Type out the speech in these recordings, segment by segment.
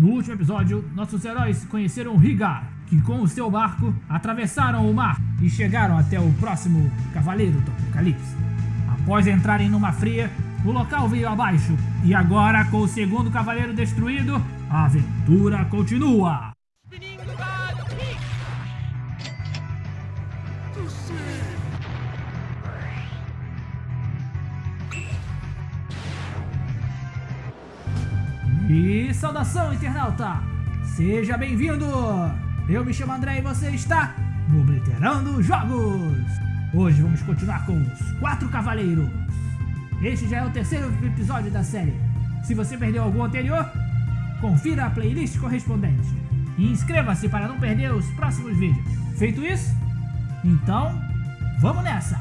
No último episódio, nossos heróis conheceram Rigar, que com o seu barco atravessaram o mar e chegaram até o próximo Cavaleiro do Apocalipse. Após entrarem numa fria, o local veio abaixo e agora, com o segundo Cavaleiro destruído, a aventura continua! E saudação, internauta! Seja bem-vindo! Eu me chamo André e você está no Obliterando Jogos! Hoje vamos continuar com os Quatro Cavaleiros. Este já é o terceiro episódio da série. Se você perdeu algum anterior, confira a playlist correspondente. E inscreva-se para não perder os próximos vídeos. Feito isso? Então, vamos nessa!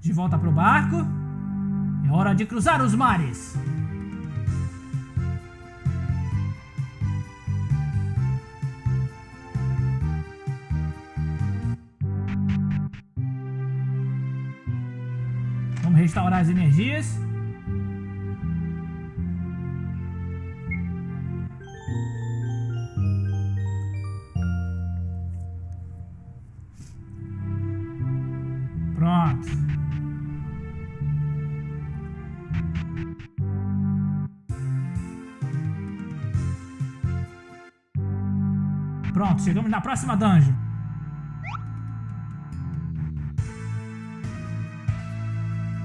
De volta pro barco. É hora de cruzar os mares. Vamos restaurar as energias. Pronto, chegamos na próxima dungeon.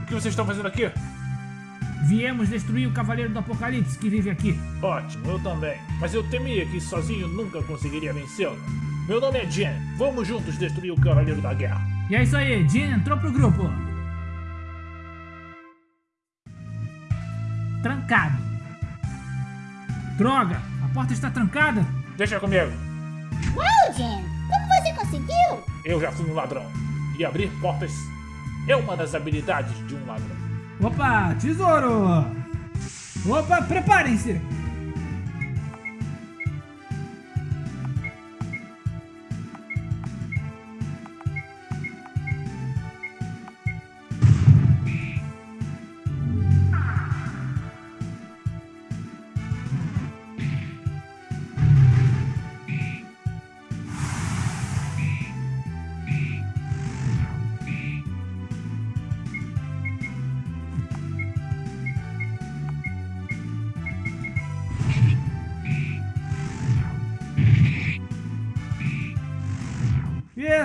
O que vocês estão fazendo aqui? Viemos destruir o Cavaleiro do Apocalipse que vive aqui. Ótimo, eu também. Mas eu temia que sozinho nunca conseguiria vencê-lo. Meu nome é Jen. Vamos juntos destruir o Cavaleiro da Guerra. E é isso aí, Jen entrou pro grupo. Trancado. Droga, a porta está trancada. Deixa comigo. Uau, Jen! Como você conseguiu? Eu já fui um ladrão. E abrir portas é uma das habilidades de um ladrão. Opa, tesouro! Opa, preparem-se!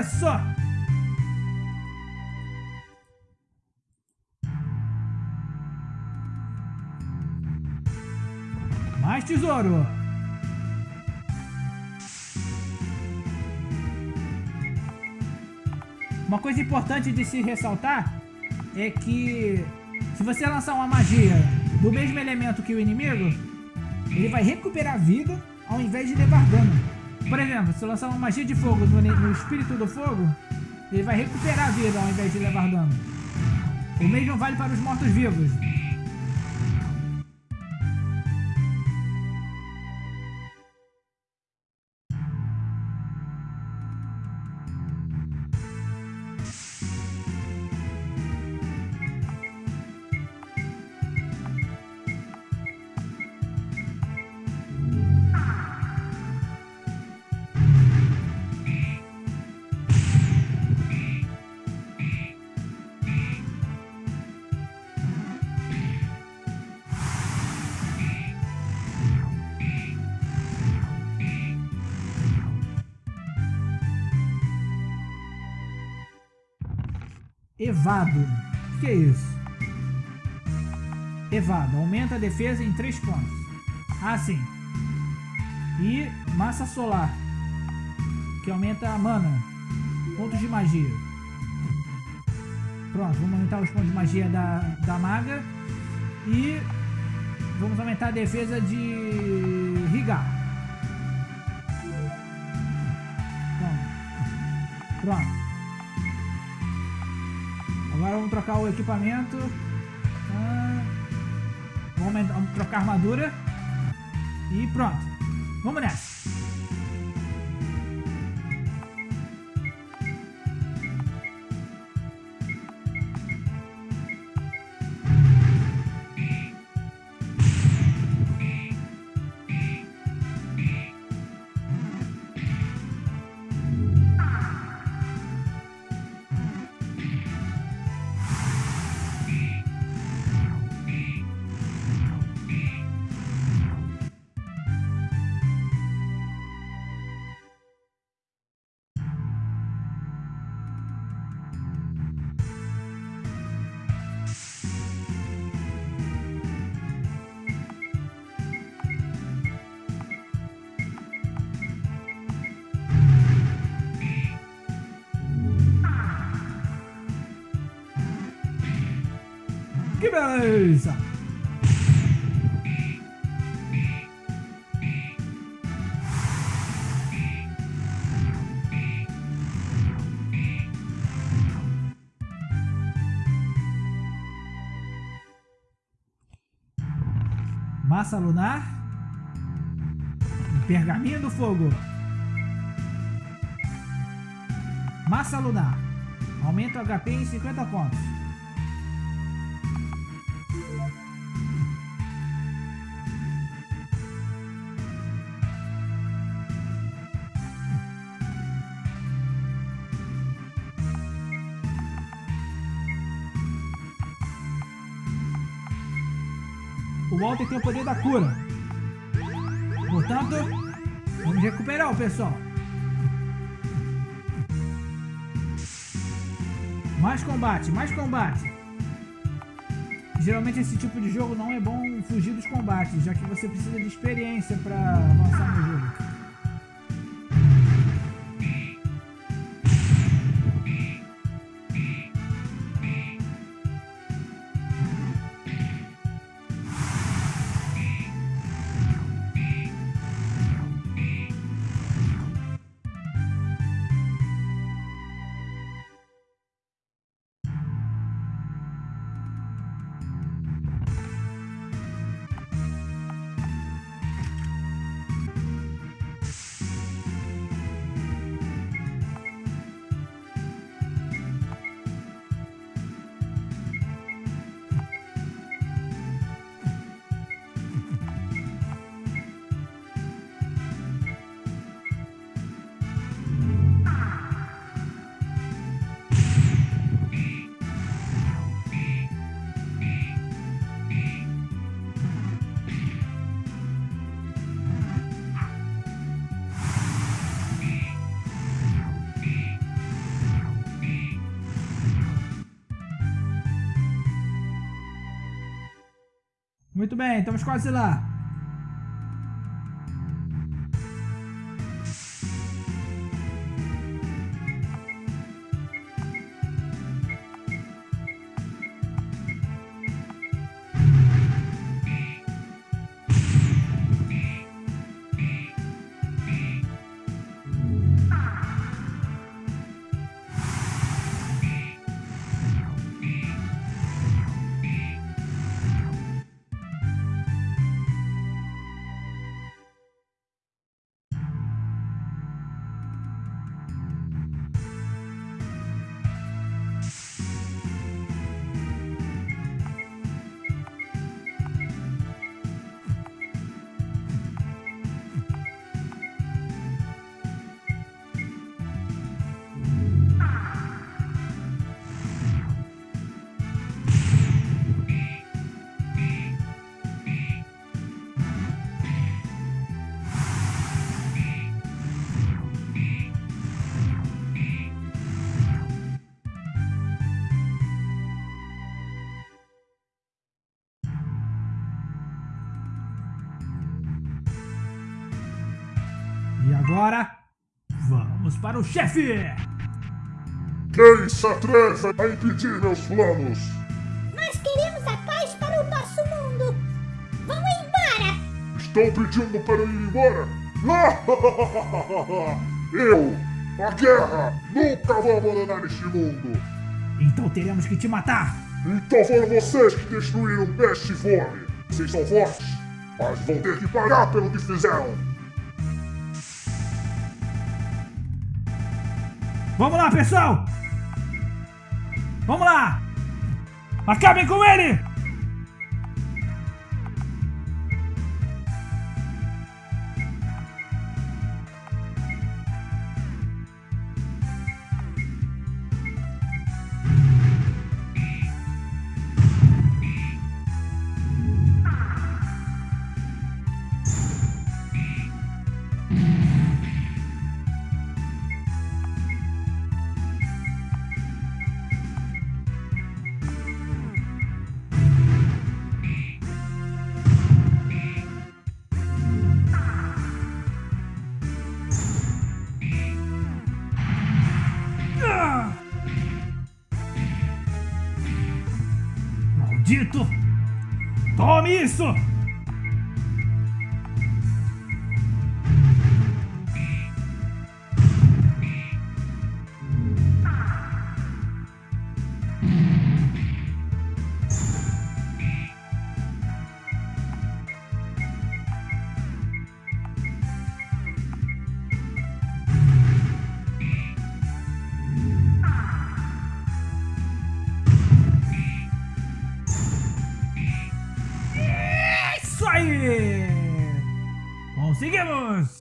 Isso! Mais tesouro! Uma coisa importante de se ressaltar é que se você lançar uma magia do mesmo elemento que o inimigo, ele vai recuperar vida ao invés de levar dano. Por exemplo, se eu lançar uma magia de fogo no, no espírito do fogo, ele vai recuperar a vida ao invés de levar dano. O mesmo vale para os mortos-vivos. Evado. O que é isso? Evado. Aumenta a defesa em 3 pontos. Ah, sim. E massa solar. Que aumenta a mana. Pontos de magia. Pronto, vamos aumentar os pontos de magia da, da maga. E vamos aumentar a defesa de Rigar. Pronto. Pronto. Agora vamos trocar o equipamento. Ah, vamos, trocar a armadura. E pronto. Vamos nessa. Que beleza! Massa lunar. Pergaminho do fogo. Massa lunar. Aumenta o HP em 50 pontos. O Walter tem o poder da cura. Portanto, vamos recuperar o pessoal. Mais combate, mais combate. Geralmente esse tipo de jogo não é bom fugir dos combates, já que você precisa de experiência para avançar no jogo. Muito bem, estamos quase lá. Agora, vamos para o chefe! Quem se atreve a impedir meus planos? Nós queremos a paz para o nosso mundo. Vamos embora. Estão pedindo para ir embora? eu, a guerra, nunca vou abandonar este mundo. Então teremos que te matar! Então foram vocês que destruíram Peste e Fome. Vocês são fortes, mas vão ter que pagar pelo que fizeram. Vamos lá, pessoal! Vamos lá! Acabem com ele! Maldito! Tome isso! Aí! Conseguimos!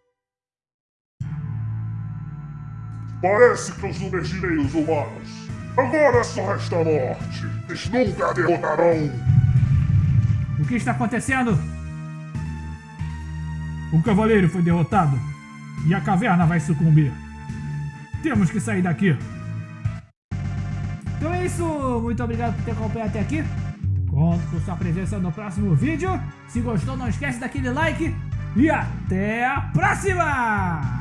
Parece que os numergirei os humanos. Agora só resta a morte. Eles nunca derrotarão. O que está acontecendo? O cavaleiro foi derrotado e a caverna vai sucumbir. Temos que sair daqui. Então é isso. Muito obrigado por ter acompanhado até aqui. Conto com sua presença no próximo vídeo. Se gostou, não esquece daquele like. E até a próxima!